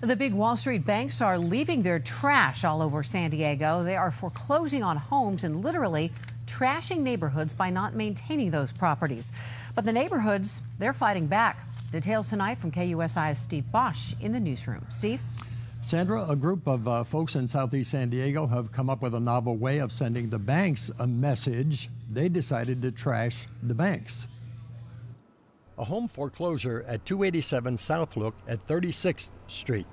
The big Wall Street banks are leaving their trash all over San Diego. They are foreclosing on homes and literally trashing neighborhoods by not maintaining those properties. But the neighborhoods, they're fighting back. Details tonight from KUSI's Steve Bosch in the newsroom. Steve? Sandra, a group of uh, folks in southeast San Diego have come up with a novel way of sending the banks a message. They decided to trash the banks. A home foreclosure at 287 South Look at 36th Street.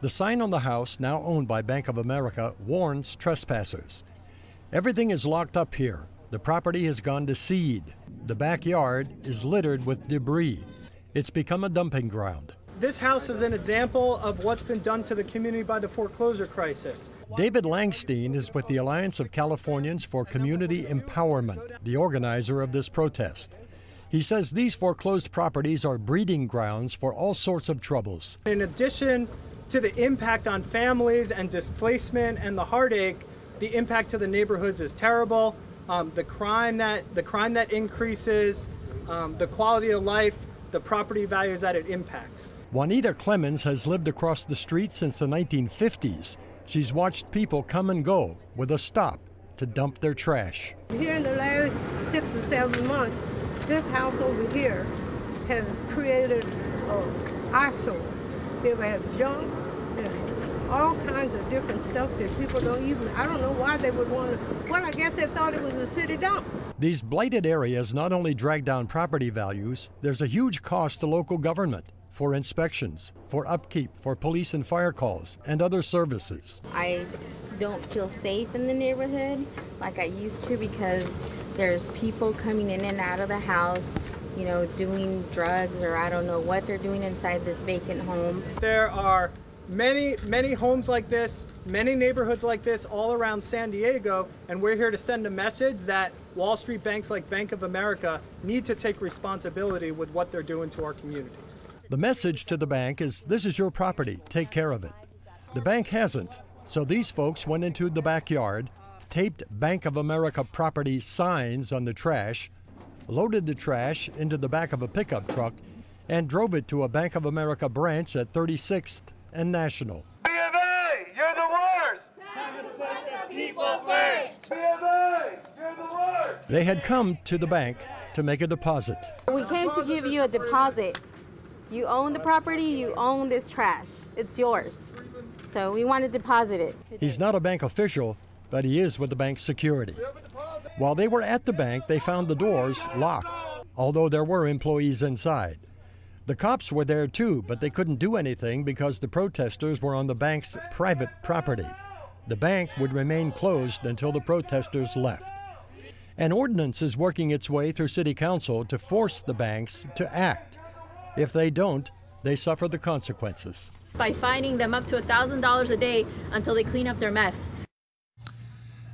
The sign on the house, now owned by Bank of America, warns trespassers. Everything is locked up here. The property has gone to seed. The backyard is littered with debris. It's become a dumping ground. This house is an example of what's been done to the community by the foreclosure crisis. David Langstein is with the Alliance of Californians for Community Empowerment, the organizer of this protest. He says these foreclosed properties are breeding grounds for all sorts of troubles. In addition to the impact on families and displacement and the heartache, the impact to the neighborhoods is terrible. Um, the crime that the crime that increases, um, the quality of life, the property values that it impacts. Juanita Clemens has lived across the street since the 1950s. She's watched people come and go with a stop to dump their trash. Here in the last six or seven months, this house over here has created an eyesore. It has junk and all kinds of different stuff that people don't even, I don't know why they would want to, well, I guess they thought it was a city dump. These blighted areas not only drag down property values, there's a huge cost to local government for inspections, for upkeep, for police and fire calls, and other services. I don't feel safe in the neighborhood like I used to because there's people coming in and out of the house, you know, doing drugs or I don't know what they're doing inside this vacant home. There are many, many homes like this, many neighborhoods like this all around San Diego, and we're here to send a message that Wall Street banks like Bank of America need to take responsibility with what they're doing to our communities. The message to the bank is this is your property, take care of it. The bank hasn't, so these folks went into the backyard, taped Bank of America property signs on the trash, loaded the trash into the back of a pickup truck, and drove it to a Bank of America branch at 36th and National. B of A, you're the worst! people first! B of A, you're the worst! They had come to the bank to make a deposit. We came to give you a deposit. You own the property, you own this trash. It's yours. So we want to deposit it. He's not a bank official, but he is with the bank's security. While they were at the bank, they found the doors locked, although there were employees inside. The cops were there too, but they couldn't do anything because the protesters were on the bank's private property. The bank would remain closed until the protesters left. An ordinance is working its way through City Council to force the banks to act. If they don't, they suffer the consequences. By fining them up to $1,000 a day until they clean up their mess.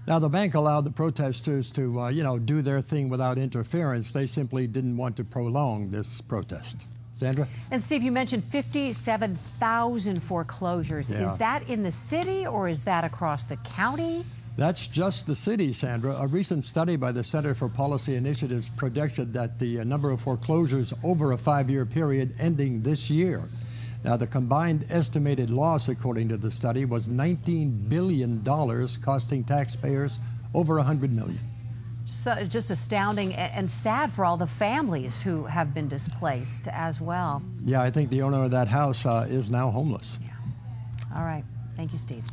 Now, the bank allowed the protesters to, uh, you know, do their thing without interference. They simply didn't want to prolong this protest. Sandra? And Steve, you mentioned 57,000 foreclosures. Yeah. Is that in the city or is that across the county? That's just the city, Sandra. A recent study by the Center for Policy Initiatives projected that the uh, number of foreclosures over a five-year period ending this year. Now, the combined estimated loss, according to the study, was $19 billion, costing taxpayers over 100 million. So, just astounding and sad for all the families who have been displaced as well. Yeah, I think the owner of that house uh, is now homeless. Yeah. All right. Thank you, Steve.